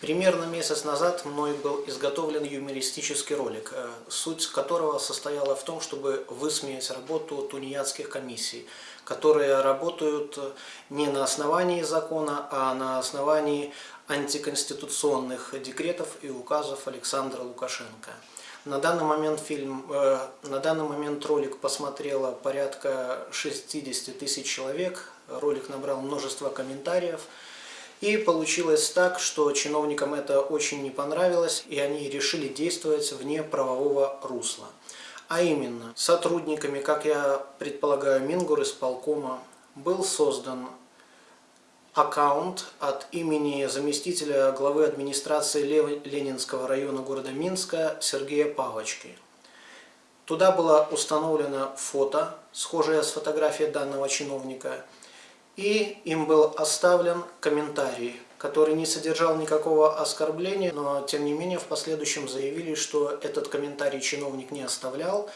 Примерно месяц назад мной был изготовлен юмористический ролик, э, суть которого состояла в том, чтобы высмеять работу тунеядских комиссий, которые работают не на основании закона, а на основании антиконституционных декретов и указов Александра Лукашенко. На данный момент фильм, э, на данный момент ролик посмотрело порядка 60 тысяч человек. Ролик набрал множество комментариев. И получилось так, что чиновникам это очень не понравилось, и они решили действовать вне правового русла. А именно, сотрудниками, как я предполагаю, Мингур исполкома был создан аккаунт от имени заместителя главы администрации Ленинского района города Минска Сергея Павочки. Туда было установлено фото, схожее с фотографией данного чиновника – и им был оставлен комментарий, который не содержал никакого оскорбления, но тем не менее в последующем заявили, что этот комментарий чиновник не оставлял,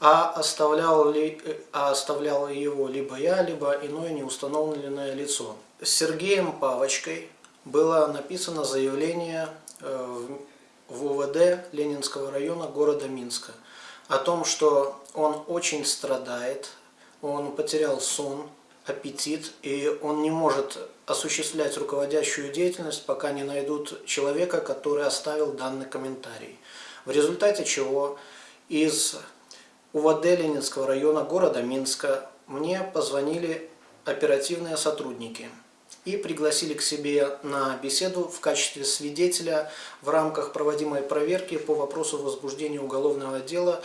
а оставлял, ли, а оставлял его либо я, либо иное неустановленное лицо. Сергеем Павочкой было написано заявление э, в УВД Ленинского района города Минска о том, что он очень страдает, он потерял сон, аппетит, и он не может осуществлять руководящую деятельность, пока не найдут человека, который оставил данный комментарий. В результате чего из УВД Ленинского района города Минска мне позвонили оперативные сотрудники и пригласили к себе на беседу в качестве свидетеля в рамках проводимой проверки по вопросу возбуждения уголовного дела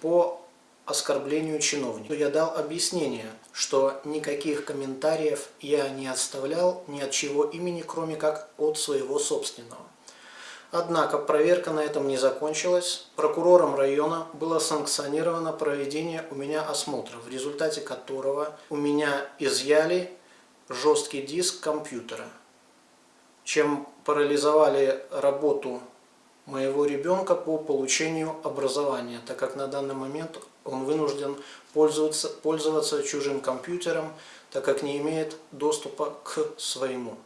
по оскорблению чиновника. Я дал объяснение, что никаких комментариев я не оставлял ни от чего имени, кроме как от своего собственного. Однако проверка на этом не закончилась. Прокурором района было санкционировано проведение у меня осмотра, в результате которого у меня изъяли жесткий диск компьютера, чем парализовали работу моего ребенка по получению образования, так как на данный момент он вынужден пользоваться, пользоваться чужим компьютером, так как не имеет доступа к своему.